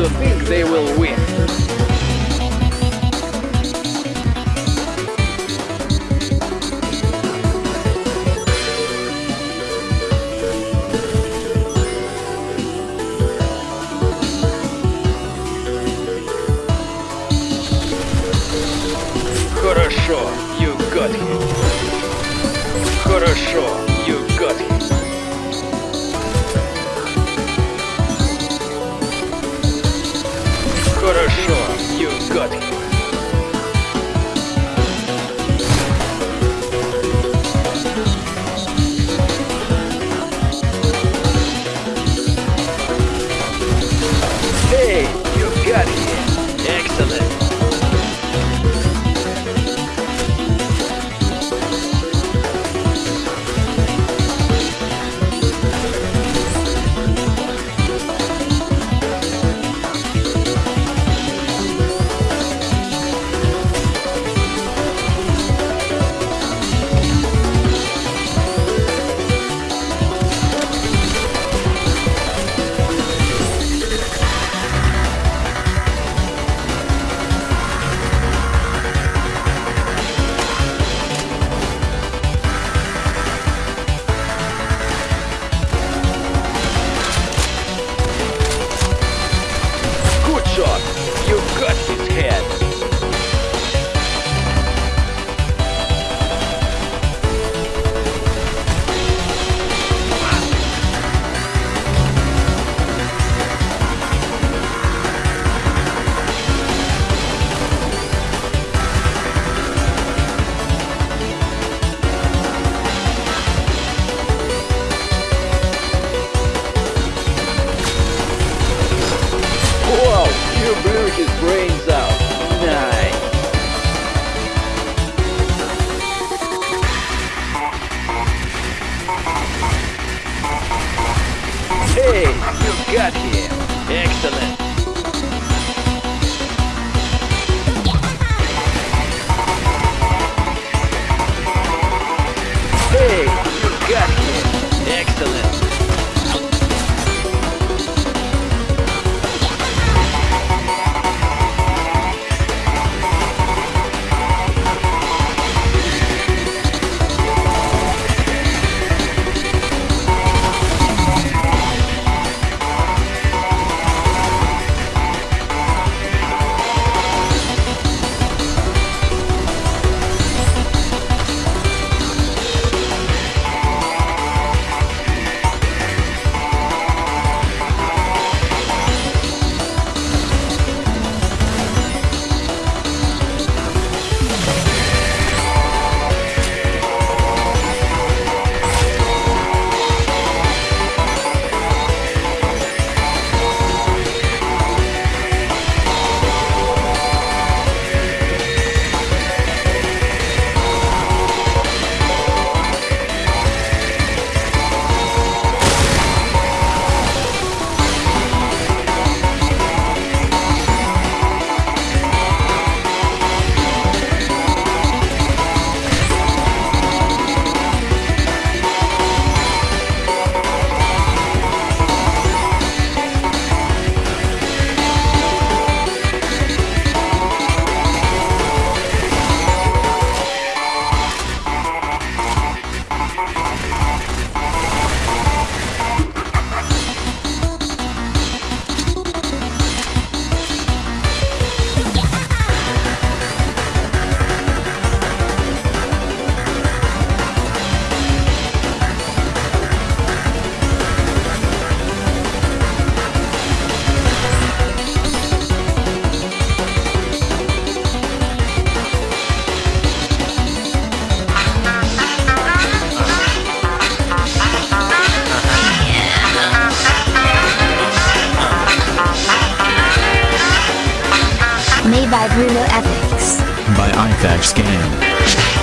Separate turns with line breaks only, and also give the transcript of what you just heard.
to think they will win. Хорошо, you got him. Hey, you got him. Excellent.
By Bruno Ethics.
by iFax Game.